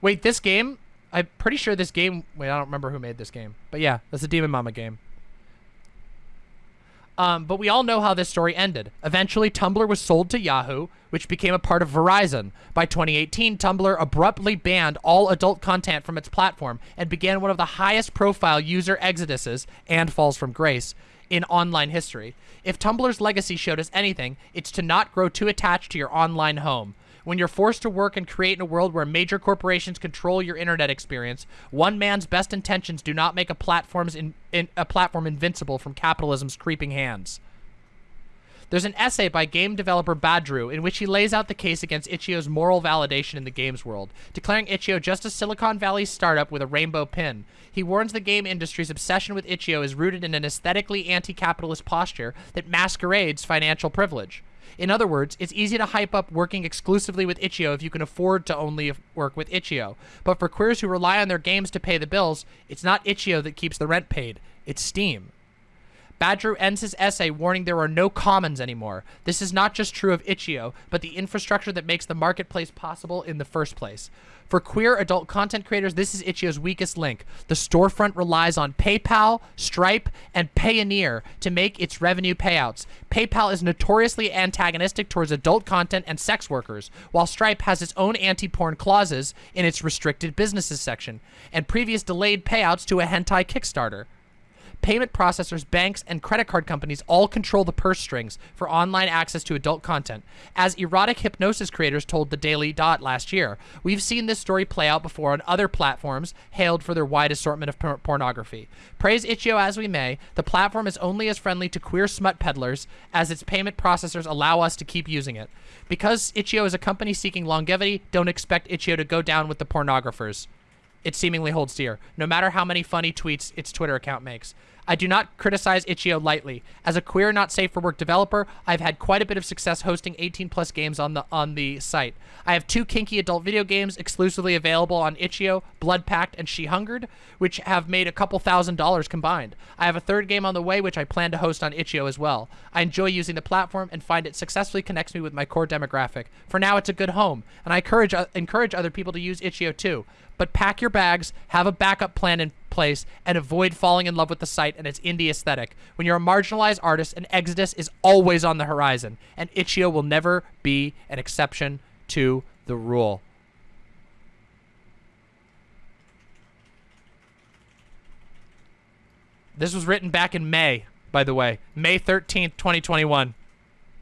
Wait, this game? I'm pretty sure this game... Wait, I don't remember who made this game. But yeah, that's a Demon Mama game. Um, but we all know how this story ended. Eventually, Tumblr was sold to Yahoo, which became a part of Verizon. By 2018, Tumblr abruptly banned all adult content from its platform and began one of the highest profile user exoduses and falls from grace in online history. If Tumblr's legacy showed us anything, it's to not grow too attached to your online home. When you're forced to work and create in a world where major corporations control your internet experience, one man's best intentions do not make a platform's in, in, a platform invincible from capitalism's creeping hands. There's an essay by game developer Badru in which he lays out the case against Itch.io's moral validation in the games world, declaring Itch.io just a Silicon Valley startup with a rainbow pin. He warns the game industry's obsession with Itch.io is rooted in an aesthetically anti-capitalist posture that masquerades financial privilege. In other words, it's easy to hype up working exclusively with itch.io if you can afford to only work with itch.io. But for queers who rely on their games to pay the bills, it's not itch.io that keeps the rent paid. It's Steam. Badru ends his essay warning there are no commons anymore. This is not just true of itch.io, but the infrastructure that makes the marketplace possible in the first place. For queer adult content creators, this is itch.io's weakest link. The storefront relies on PayPal, Stripe, and Payoneer to make its revenue payouts. PayPal is notoriously antagonistic towards adult content and sex workers, while Stripe has its own anti-porn clauses in its restricted businesses section, and previous delayed payouts to a hentai Kickstarter. Payment processors, banks, and credit card companies all control the purse strings for online access to adult content. As erotic hypnosis creators told the Daily Dot last year, we've seen this story play out before on other platforms hailed for their wide assortment of por pornography. Praise itch.io as we may, the platform is only as friendly to queer smut peddlers as its payment processors allow us to keep using it. Because itch.io is a company seeking longevity, don't expect itch.io to go down with the pornographers it seemingly holds dear, no matter how many funny tweets its Twitter account makes. I do not criticize itch.io lightly. As a queer, not safe for work developer, I've had quite a bit of success hosting 18 plus games on the on the site. I have two kinky adult video games exclusively available on itch.io, Blood Pact and She Hungered, which have made a couple thousand dollars combined. I have a third game on the way, which I plan to host on itch.io as well. I enjoy using the platform and find it successfully connects me with my core demographic. For now, it's a good home, and I encourage uh, encourage other people to use itch.io too but pack your bags, have a backup plan in place, and avoid falling in love with the site and its indie aesthetic. When you're a marginalized artist, an exodus is always on the horizon, and itch.io will never be an exception to the rule. This was written back in May, by the way. May 13th, 2021.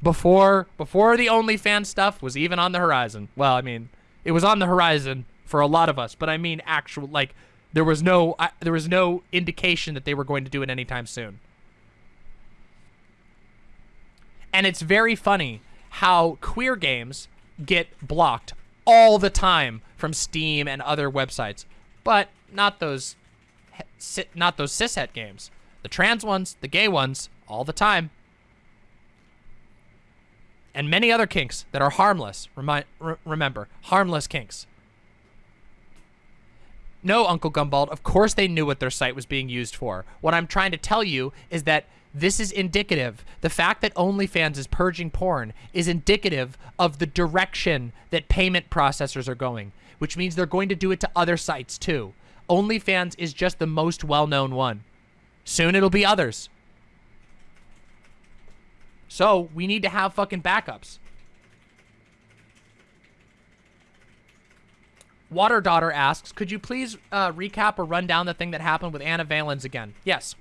Before before the OnlyFans stuff was even on the horizon. Well, I mean, it was on the horizon for a lot of us, but I mean actual like there was no uh, there was no indication that they were going to do it anytime soon. And it's very funny how queer games get blocked all the time from Steam and other websites, but not those not those cishet games. The trans ones, the gay ones, all the time. And many other kinks that are harmless. Remind, remember, harmless kinks. No, Uncle Gumbald, of course they knew what their site was being used for. What I'm trying to tell you is that this is indicative. The fact that OnlyFans is purging porn is indicative of the direction that payment processors are going, which means they're going to do it to other sites too. OnlyFans is just the most well-known one. Soon it'll be others. So we need to have fucking backups. Water Daughter asks, could you please uh, recap or run down the thing that happened with Anna Valens again? Yes.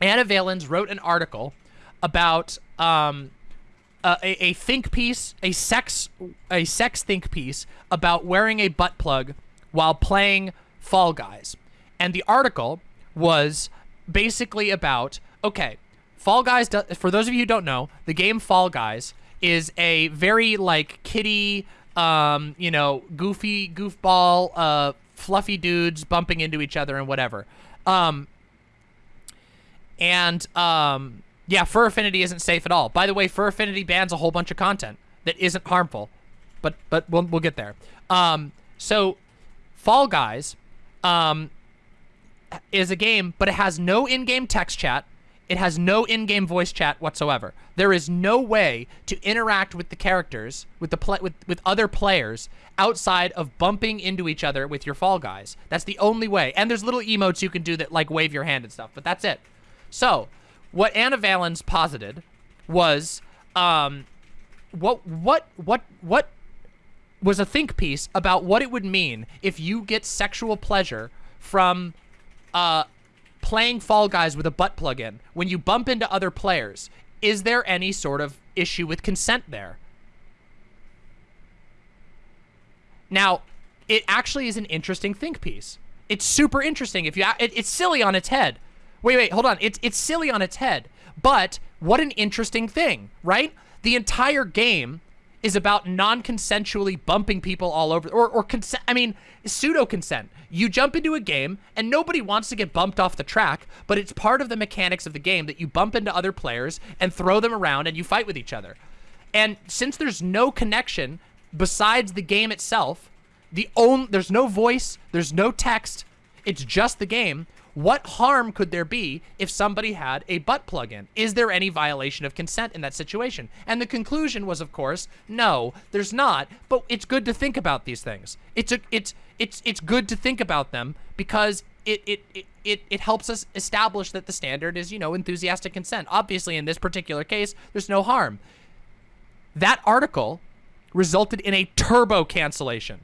Anna Valens wrote an article about um, a, a think piece, a sex, a sex think piece about wearing a butt plug while playing Fall Guys. And the article was basically about, okay, Fall Guys, for those of you who don't know, the game Fall Guys is a very like kitty um, you know, goofy, goofball, uh, fluffy dudes bumping into each other and whatever. Um, and, um, yeah, Fur Affinity isn't safe at all. By the way, Fur Affinity bans a whole bunch of content that isn't harmful, but, but we'll, we'll get there. Um, so Fall Guys, um, is a game, but it has no in-game text chat. It has no in-game voice chat whatsoever. There is no way to interact with the characters, with the play, with, with other players outside of bumping into each other with your Fall Guys. That's the only way. And there's little emotes you can do that like wave your hand and stuff, but that's it. So, what Anna Valens posited was um, what what what what was a think piece about what it would mean if you get sexual pleasure from uh, playing Fall Guys with a butt plug in, when you bump into other players, is there any sort of issue with consent there? Now, it actually is an interesting think piece. It's super interesting. If you, it, it's silly on its head. Wait, wait, hold on. It's it's silly on its head, but what an interesting thing, right? The entire game is about non-consensually bumping people all over, or, or consent, I mean, pseudo-consent. You jump into a game, and nobody wants to get bumped off the track, but it's part of the mechanics of the game that you bump into other players and throw them around and you fight with each other. And since there's no connection besides the game itself, the own there's no voice, there's no text, it's just the game. What harm could there be if somebody had a butt plug in? Is there any violation of consent in that situation? And the conclusion was, of course, no, there's not. But it's good to think about these things. It's a, it's, it's, it's good to think about them because it, it, it, it, it helps us establish that the standard is, you know, enthusiastic consent. Obviously, in this particular case, there's no harm. That article resulted in a turbo cancellation.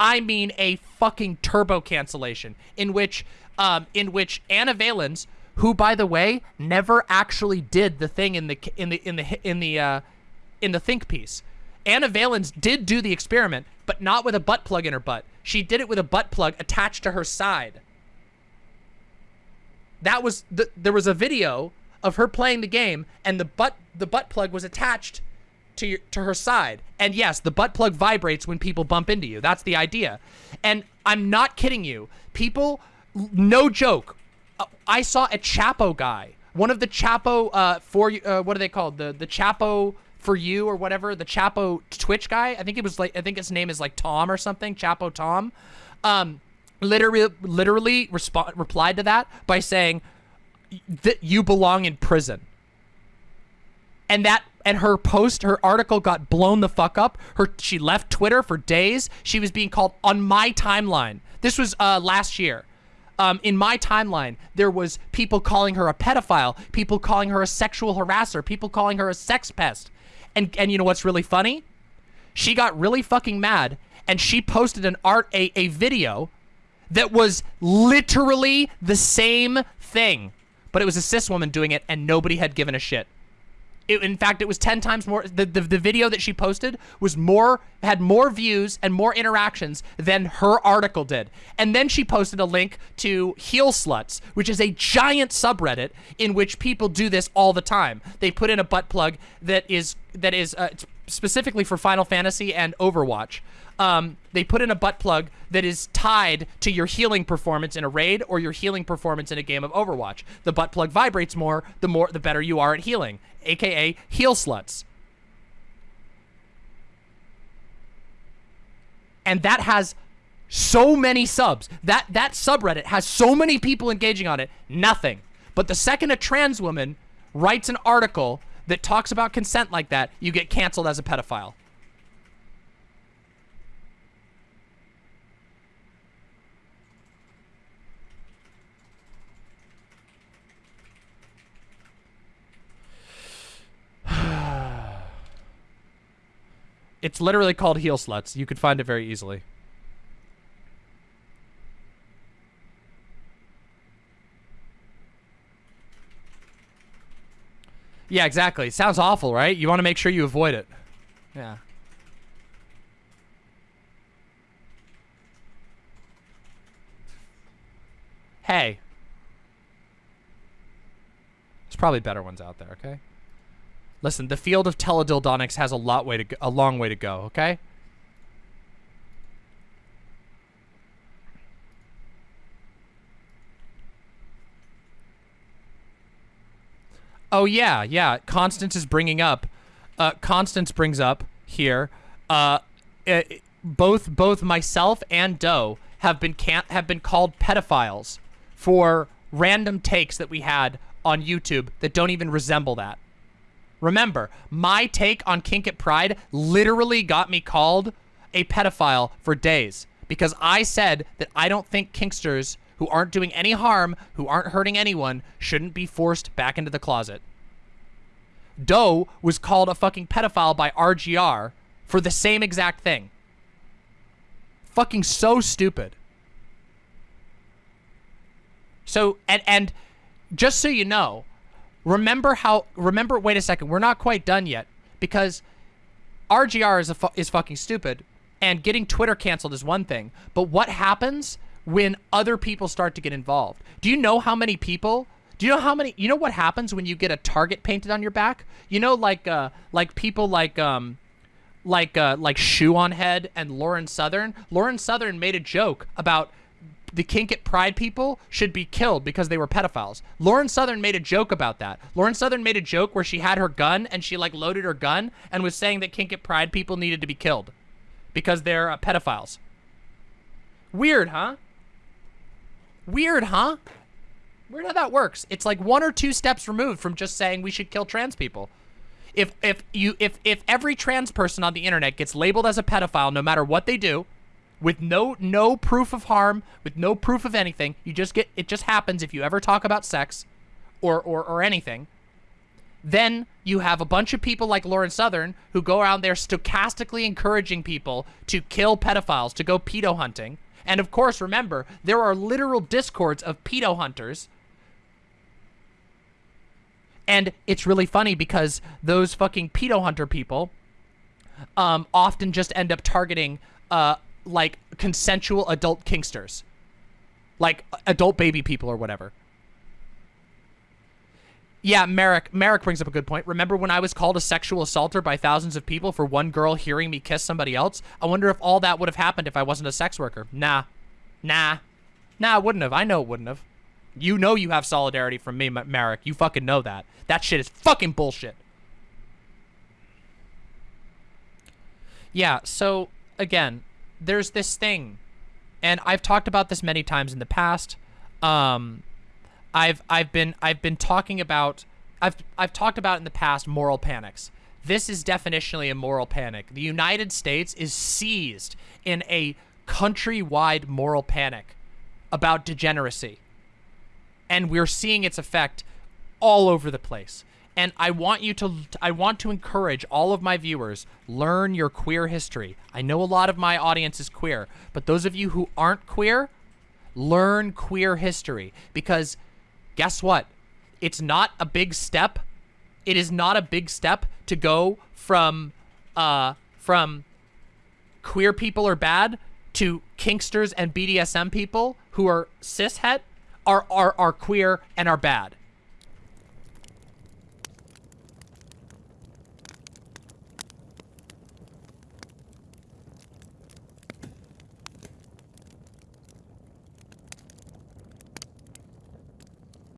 I mean a fucking turbo cancellation in which um, in which Anna Valens, who by the way never actually did the thing in the in the in the in the uh, in the think piece. Anna Valens did do the experiment, but not with a butt plug in her butt. She did it with a butt plug attached to her side. That was the, there was a video of her playing the game, and the butt the butt plug was attached to your, to her side. And yes, the butt plug vibrates when people bump into you. That's the idea. And I'm not kidding you. People no joke. Uh, I saw a Chapo guy, one of the Chapo uh, for uh, what are they called? The the Chapo for you or whatever. The Chapo Twitch guy. I think it was like I think his name is like Tom or something. Chapo Tom. Um, literally literally replied to that by saying that you belong in prison. And that and her post, her article got blown the fuck up. Her she left Twitter for days. She was being called on my timeline. This was uh, last year um, in my timeline, there was people calling her a pedophile, people calling her a sexual harasser, people calling her a sex pest. And, and you know what's really funny? She got really fucking mad and she posted an art, a, a video that was literally the same thing, but it was a cis woman doing it and nobody had given a shit. It, in fact, it was 10 times more. The, the, the video that she posted was more, had more views and more interactions than her article did. And then she posted a link to Heal Sluts, which is a giant subreddit in which people do this all the time. They put in a butt plug that is, that is uh, specifically for Final Fantasy and Overwatch um, they put in a butt plug that is tied to your healing performance in a raid or your healing performance in a game of Overwatch. The butt plug vibrates more, the more the better you are at healing, aka heal sluts. And that has so many subs. That that subreddit has so many people engaging on it. Nothing. But the second a trans woman writes an article that talks about consent like that, you get canceled as a pedophile. It's literally called Heal Sluts. You could find it very easily. Yeah, exactly. It sounds awful, right? You want to make sure you avoid it. Yeah. Hey. There's probably better ones out there, okay? Listen, the field of teledildonics has a lot way to go, a long way to go, okay? Oh yeah, yeah. Constance is bringing up. Uh, Constance brings up here. Uh, it, eh, both both myself and Doe have been can't have been called pedophiles for random takes that we had on YouTube that don't even resemble that. Remember, my take on Kink at Pride literally got me called a pedophile for days because I said that I don't think kinksters who aren't doing any harm, who aren't hurting anyone, shouldn't be forced back into the closet. Doe was called a fucking pedophile by RGR for the same exact thing. Fucking so stupid. So, and, and just so you know, remember how remember wait a second we're not quite done yet because rgr is a fu is fucking stupid and getting twitter canceled is one thing but what happens when other people start to get involved? Do you know how many people do you know how many you know what happens when you get a target painted on your back? You know like uh like people like um like uh like shoe on head and lauren southern? Lauren southern made a joke about the kink at pride people should be killed because they were pedophiles. Lauren Southern made a joke about that. Lauren Southern made a joke where she had her gun and she like loaded her gun and was saying that kink at pride people needed to be killed because they're uh, pedophiles. Weird, huh? Weird, huh? Weird how that works. It's like one or two steps removed from just saying we should kill trans people. If if you if if every trans person on the internet gets labeled as a pedophile no matter what they do, with no no proof of harm, with no proof of anything, you just get it just happens if you ever talk about sex or or or anything. Then you have a bunch of people like Lauren Southern who go around there stochastically encouraging people to kill pedophiles, to go pedo hunting. And of course, remember, there are literal discords of pedo hunters and it's really funny because those fucking pedo hunter people um, often just end up targeting uh, like consensual adult kinksters. Like adult baby people or whatever. Yeah, Merrick, Merrick brings up a good point. Remember when I was called a sexual assaulter by thousands of people for one girl hearing me kiss somebody else? I wonder if all that would have happened if I wasn't a sex worker. Nah. Nah. Nah, it wouldn't have. I know it wouldn't have. You know you have solidarity from me, Merrick. You fucking know that. That shit is fucking bullshit. Yeah, so, again, there's this thing, and I've talked about this many times in the past. Um, I've I've been I've been talking about I've I've talked about in the past moral panics. This is definitionally a moral panic. The United States is seized in a countrywide moral panic about degeneracy and we're seeing its effect all over the place. And I want you to, I want to encourage all of my viewers, learn your queer history. I know a lot of my audience is queer, but those of you who aren't queer, learn queer history. Because guess what? It's not a big step. It is not a big step to go from, uh, from queer people are bad to kinksters and BDSM people who are cishet are, are, are queer and are bad.